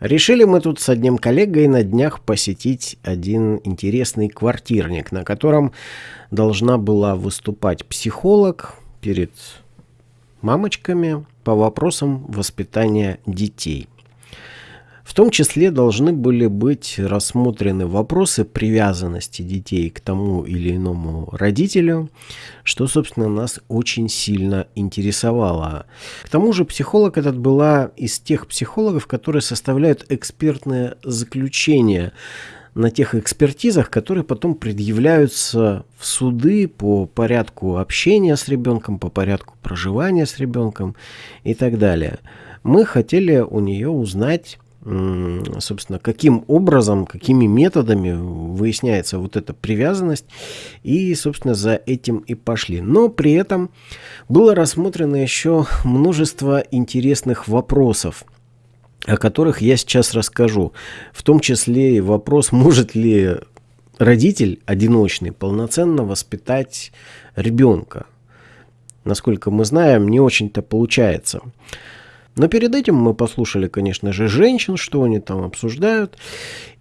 Решили мы тут с одним коллегой на днях посетить один интересный квартирник, на котором должна была выступать психолог перед мамочками по вопросам воспитания детей. В том числе должны были быть рассмотрены вопросы привязанности детей к тому или иному родителю, что, собственно, нас очень сильно интересовало. К тому же психолог этот была из тех психологов, которые составляют экспертное заключение на тех экспертизах, которые потом предъявляются в суды по порядку общения с ребенком, по порядку проживания с ребенком и так далее. Мы хотели у нее узнать собственно, каким образом, какими методами выясняется вот эта привязанность. И, собственно, за этим и пошли. Но при этом было рассмотрено еще множество интересных вопросов о которых я сейчас расскажу. В том числе и вопрос, может ли родитель одиночный полноценно воспитать ребенка. Насколько мы знаем, не очень-то получается. Но перед этим мы послушали, конечно же, женщин, что они там обсуждают.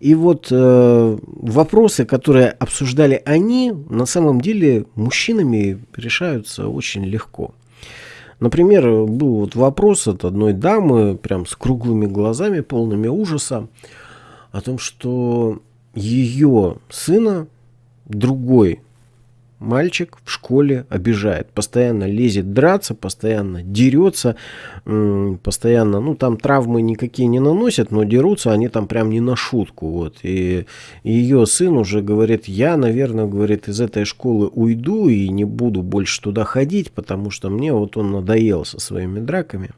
И вот э, вопросы, которые обсуждали они, на самом деле мужчинами решаются очень легко. Например, был вот вопрос от одной дамы, прям с круглыми глазами, полными ужаса, о том, что ее сына другой мальчик в школе обижает, постоянно лезет драться, постоянно дерется, постоянно, ну там травмы никакие не наносят, но дерутся они там прям не на шутку, вот. И ее сын уже говорит, я, наверное, говорит, из этой школы уйду и не буду больше туда ходить, потому что мне вот он надоел со своими драками.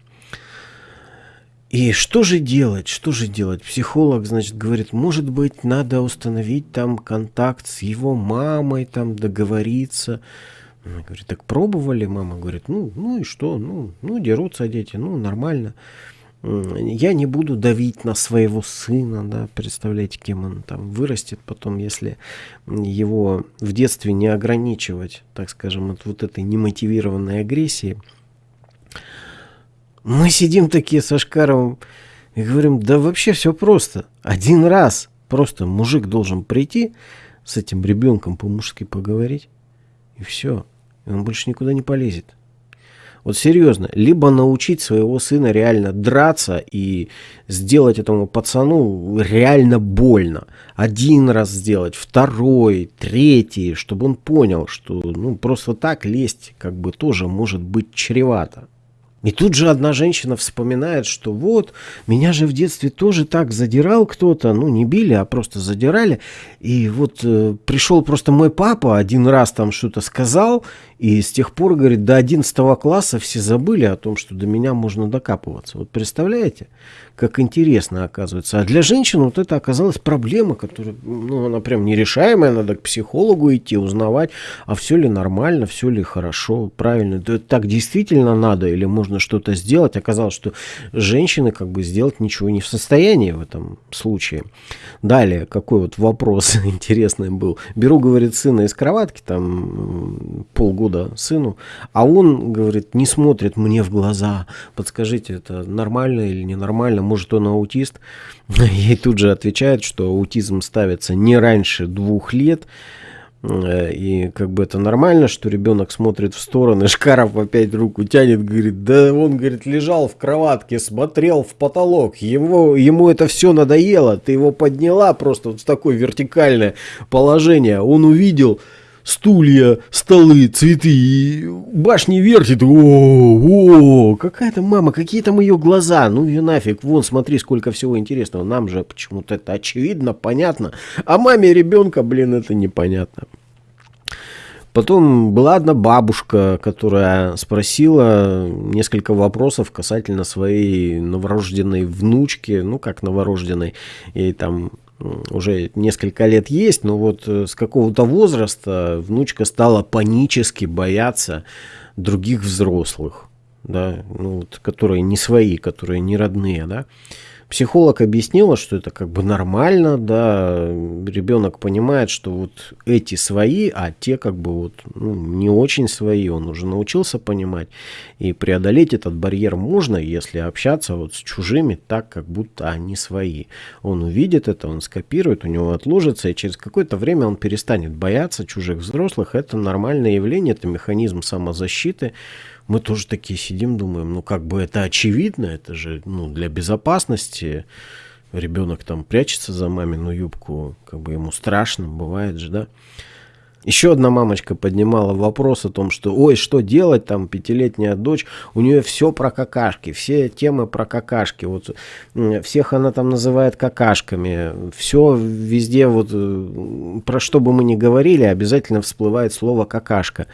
И что же делать? Что же делать? Психолог, значит, говорит, может быть, надо установить там контакт с его мамой, там договориться. Она говорит, так пробовали? Мама говорит, ну, ну и что? Ну, ну, дерутся дети, ну, нормально. Я не буду давить на своего сына, да, представляете, кем он там вырастет потом, если его в детстве не ограничивать, так скажем, от вот этой немотивированной агрессии – мы сидим такие со Шкаровым и говорим, да вообще все просто. Один раз просто мужик должен прийти с этим ребенком по-мужски поговорить, и все. И он больше никуда не полезет. Вот серьезно, либо научить своего сына реально драться и сделать этому пацану реально больно. Один раз сделать, второй, третий, чтобы он понял, что ну, просто так лезть как бы тоже может быть чревато. И тут же одна женщина вспоминает, что вот, меня же в детстве тоже так задирал кто-то, ну не били, а просто задирали. И вот э, пришел просто мой папа, один раз там что-то сказал, и с тех пор, говорит, до 11 класса все забыли о том, что до меня можно докапываться. Вот представляете? Как интересно оказывается. А для женщин вот это оказалась проблема, которая, ну, она прям нерешаемая, надо к психологу идти, узнавать, а все ли нормально, все ли хорошо, правильно. Да, так действительно надо или можно что-то сделать. Оказалось, что женщины как бы сделать ничего не в состоянии в этом случае. Далее, какой вот вопрос интересный был. Беру, говорит, сына из кроватки, там полгода сыну, а он, говорит, не смотрит мне в глаза. Подскажите, это нормально или ненормально? Может он аутист. Ей тут же отвечают, что аутизм ставится не раньше двух лет. Э, и как бы это нормально, что ребенок смотрит в стороны, Шкаров опять руку тянет, говорит, да он, говорит, лежал в кроватке, смотрел в потолок, его, ему это все надоело, ты его подняла просто вот в такое вертикальное положение, он увидел, стулья, столы, цветы, башни вертит. О, о, какая то мама, какие там ее глаза. Ну и нафиг, вон, смотри, сколько всего интересного. Нам же почему-то это очевидно, понятно. А маме ребенка, блин, это непонятно. Потом была одна бабушка, которая спросила несколько вопросов касательно своей новорожденной внучки, ну как новорожденной, и там уже несколько лет есть, но вот э, с какого-то возраста внучка стала панически бояться других взрослых, да, ну, вот, которые не свои, которые не родные, да. Психолог объяснила, что это как бы нормально, да, ребенок понимает, что вот эти свои, а те как бы вот ну, не очень свои, он уже научился понимать. И преодолеть этот барьер можно, если общаться вот с чужими так, как будто они свои. Он увидит это, он скопирует, у него отложится, и через какое-то время он перестанет бояться чужих взрослых. Это нормальное явление, это механизм самозащиты мы тоже такие сидим, думаем, ну как бы это очевидно, это же ну, для безопасности. Ребенок там прячется за мамину юбку, как бы ему страшно, бывает же, да. Еще одна мамочка поднимала вопрос о том, что ой, что делать, там пятилетняя дочь, у нее все про какашки, все темы про какашки, вот всех она там называет какашками, все везде вот, э, про что бы мы ни говорили, обязательно всплывает слово какашка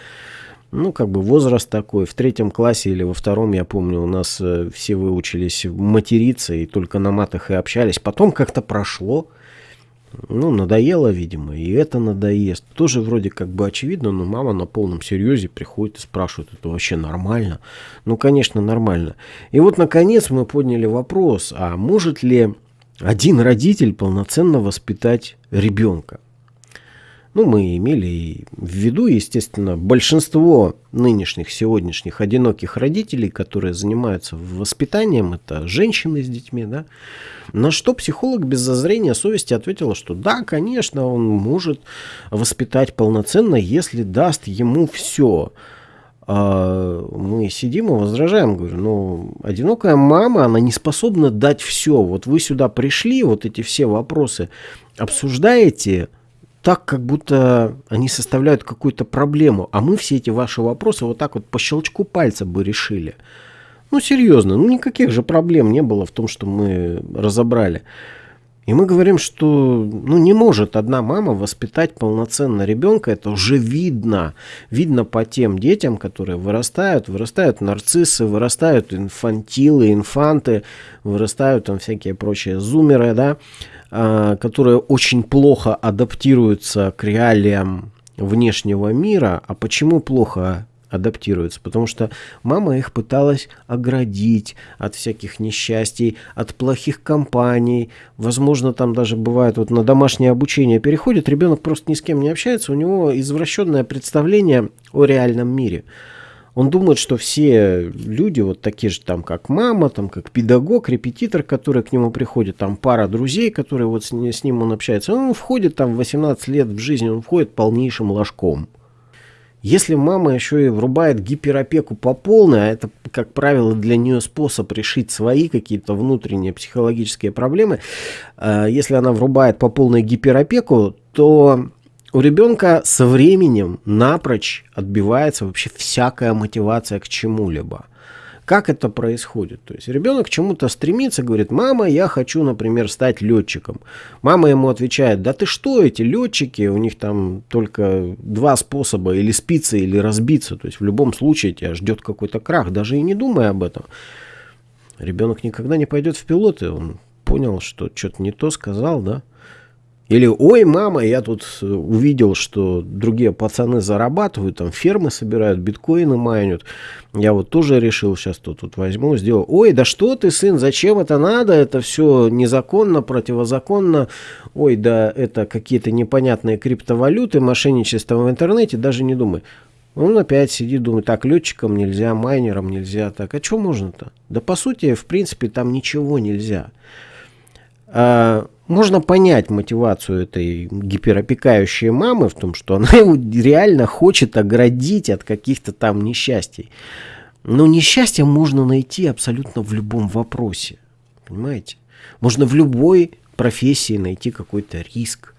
ну, как бы возраст такой. В третьем классе или во втором, я помню, у нас э, все выучились материться и только на матах и общались. Потом как-то прошло. Ну, надоело, видимо, и это надоест. Тоже вроде как бы очевидно, но мама на полном серьезе приходит и спрашивает, это вообще нормально? Ну, конечно, нормально. И вот, наконец, мы подняли вопрос, а может ли один родитель полноценно воспитать ребенка? Ну, мы имели в виду, естественно, большинство нынешних, сегодняшних одиноких родителей, которые занимаются воспитанием, это женщины с детьми, да. На что психолог без зазрения совести ответила, что да, конечно, он может воспитать полноценно, если даст ему все. А мы сидим и возражаем, говорю, ну, одинокая мама, она не способна дать все. Вот вы сюда пришли, вот эти все вопросы обсуждаете, так, как будто они составляют какую-то проблему, а мы все эти ваши вопросы вот так вот по щелчку пальца бы решили. Ну, серьезно, ну никаких же проблем не было в том, что мы разобрали. И мы говорим, что ну, не может одна мама воспитать полноценно ребенка. Это уже видно. Видно по тем детям, которые вырастают. Вырастают нарциссы, вырастают инфантилы, инфанты, вырастают там всякие прочие зумеры, да. А, которые очень плохо адаптируются к реалиям внешнего мира. А почему плохо адаптируются? Потому что мама их пыталась оградить от всяких несчастий, от плохих компаний. Возможно, там даже бывает вот на домашнее обучение переходит, ребенок просто ни с кем не общается, у него извращенное представление о реальном мире. Он думает, что все люди вот такие же там, как мама, там, как педагог, репетитор, который к нему приходит, там пара друзей, которые вот с, с ним он общается. Он входит там в 18 лет в жизнь, он входит полнейшим ложком. Если мама еще и врубает гиперопеку по полной, а это, как правило, для нее способ решить свои какие-то внутренние психологические проблемы, э, если она врубает по полной гиперопеку, то у ребенка со временем напрочь отбивается вообще всякая мотивация к чему-либо. Как это происходит? То есть ребенок к чему-то стремится, говорит, мама, я хочу, например, стать летчиком. Мама ему отвечает, да ты что, эти летчики, у них там только два способа, или спиться, или разбиться. То есть в любом случае тебя ждет какой-то крах, даже и не думая об этом. Ребенок никогда не пойдет в пилоты, он понял, что что-то не то сказал, да. Или, ой, мама, я тут э, увидел, что другие пацаны зарабатывают, там фермы собирают, биткоины майнят. Я вот тоже решил, сейчас тут, тут возьму, сделаю. Ой, да что ты, сын, зачем это надо? Это все незаконно, противозаконно. Ой, да это какие-то непонятные криптовалюты, мошенничество в интернете, даже не думай. Он опять сидит, думает, так, летчикам нельзя, майнерам нельзя, так, а что можно-то? Да по сути, в принципе, там ничего нельзя. А, можно понять мотивацию этой гиперопекающей мамы в том, что она его реально хочет оградить от каких-то там несчастий. Но несчастье можно найти абсолютно в любом вопросе. Понимаете? Можно в любой профессии найти какой-то риск.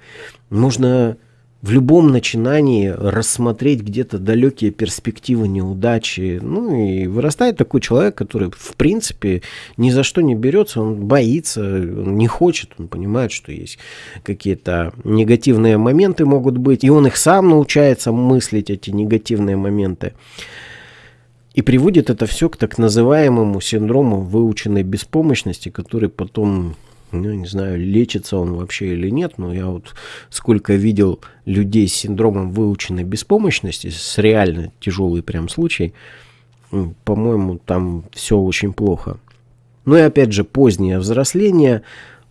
Можно в любом начинании рассмотреть где-то далекие перспективы неудачи. Ну и вырастает такой человек, который в принципе ни за что не берется, он боится, он не хочет, он понимает, что есть какие-то негативные моменты могут быть, и он их сам научается мыслить, эти негативные моменты. И приводит это все к так называемому синдрому выученной беспомощности, который потом ну, не знаю, лечится он вообще или нет, но я вот сколько видел людей с синдромом выученной беспомощности, с реально тяжелый прям случай, по-моему, там все очень плохо. Ну и опять же, позднее взросление,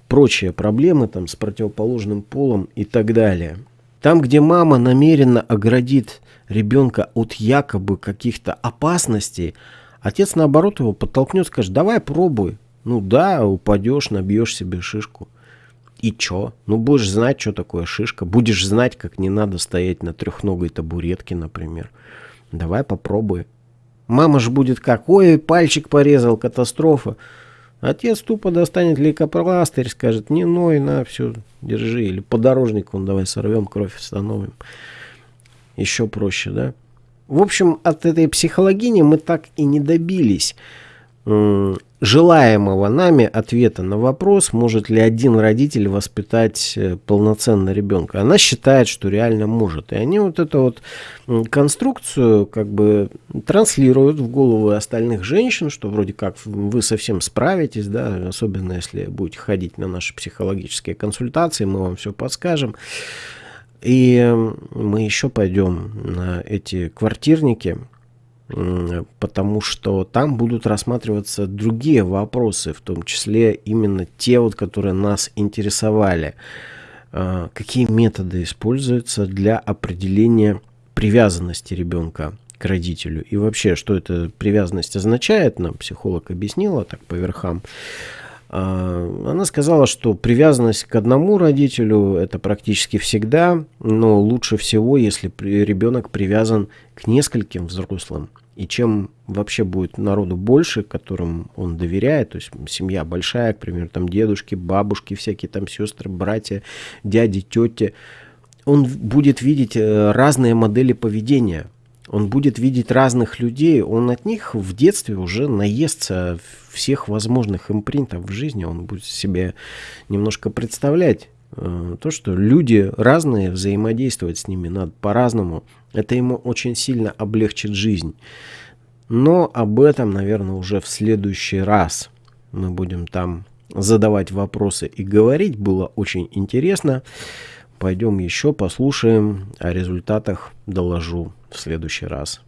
прочие проблемы там с противоположным полом и так далее. Там, где мама намеренно оградит ребенка от якобы каких-то опасностей, отец наоборот его подтолкнет, скажет, давай пробуй. Ну да, упадешь, набьешь себе шишку. И чё? Ну будешь знать, что такое шишка. Будешь знать, как не надо стоять на трехногой табуретке, например. Давай попробуй. Мама же будет как, ой, пальчик порезал, катастрофа. Отец тупо достанет лейкопластырь, скажет, не ной, на, все, держи. Или подорожник он давай сорвем, кровь остановим. Еще проще, да? В общем, от этой психологини мы так и не добились желаемого нами ответа на вопрос, может ли один родитель воспитать э, полноценно ребенка. Она считает, что реально может. И они вот эту вот конструкцию как бы транслируют в голову остальных женщин, что вроде как вы совсем справитесь, да, особенно если будете ходить на наши психологические консультации, мы вам все подскажем. И мы еще пойдем на эти квартирники, потому что там будут рассматриваться другие вопросы, в том числе именно те, вот, которые нас интересовали. А, какие методы используются для определения привязанности ребенка к родителю? И вообще, что эта привязанность означает, нам психолог объяснила так по верхам. А, она сказала, что привязанность к одному родителю это практически всегда, но лучше всего, если ребенок привязан к нескольким взрослым. И чем вообще будет народу больше, которым он доверяет, то есть семья большая, к примеру, там дедушки, бабушки, всякие там сестры, братья, дяди, тети, он будет видеть э, разные модели поведения. Он будет видеть разных людей, он от них в детстве уже наестся всех возможных импринтов в жизни, он будет себе немножко представлять э, то, что люди разные, взаимодействовать с ними надо по-разному. Это ему очень сильно облегчит жизнь. Но об этом, наверное, уже в следующий раз мы будем там задавать вопросы и говорить. Было очень интересно. Пойдем еще послушаем. О результатах доложу в следующий раз.